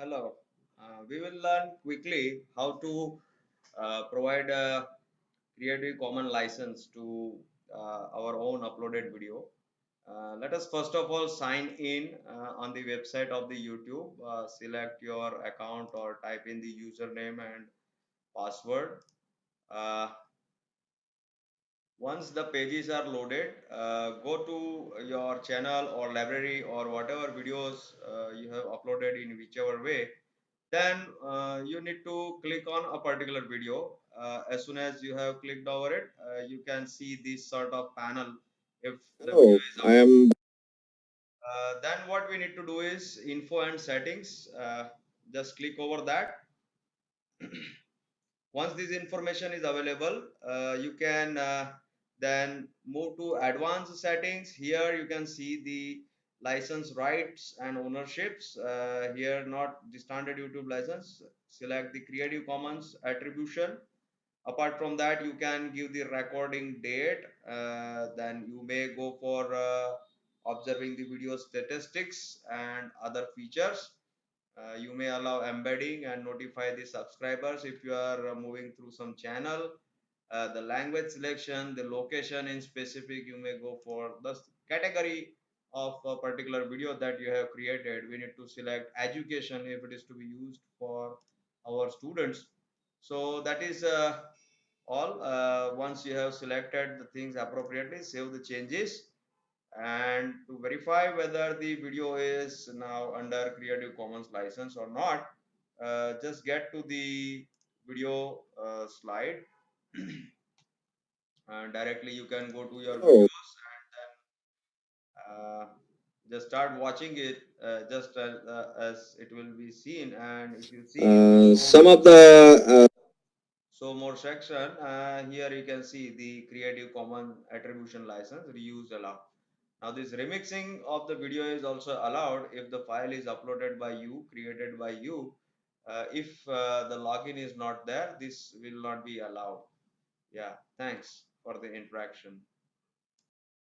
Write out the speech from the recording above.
hello. Uh, we will learn quickly how to uh, provide a Creative Commons license to uh, our own uploaded video. Uh, let us first of all sign in uh, on the website of the YouTube. Select your account or type in the username and password. Uh, once the pages are loaded, uh, go to your channel or library or whatever videos you have uploaded in whichever way then uh, you need to click on a particular video. Uh, as soon as you have clicked over it uh, you can see this sort of panel if the oh i am uh, then what we need to do is info and settings. Uh, just click over that. Once this information is available uh, you can uh, then move to advanced settings. Here you can see the license rights and ownerships. Uh, here not the standard youtube license. Select the creative commons attribution. Apart from that you can give the recording date. Uh, then you may go for uh, observing the video statistics and other features. Uh, you may allow embedding and notify the subscribers if you are uh, moving through some channel uh, the language selection the location in specific you may go for the category of a particular video that you have created. We need to select education if it is to be used for our students. So that is uh, all. Uh, once you have selected the things appropriately save the changes. And to verify whether the video is now under creative commons license or not uh, just get to the video uh, slide directly you can go to your oh. videos and then uh, just start watching it uh, just as, uh, as it will be seen. And if you see uh, some of the uh, so more section uh, here you can see the creative commons attribution license reuse allowed now this remixing of the video is also allowed if the file is uploaded by you created by you. Uh, if uh, the login is not there this will not be allowed yeah thanks for the interaction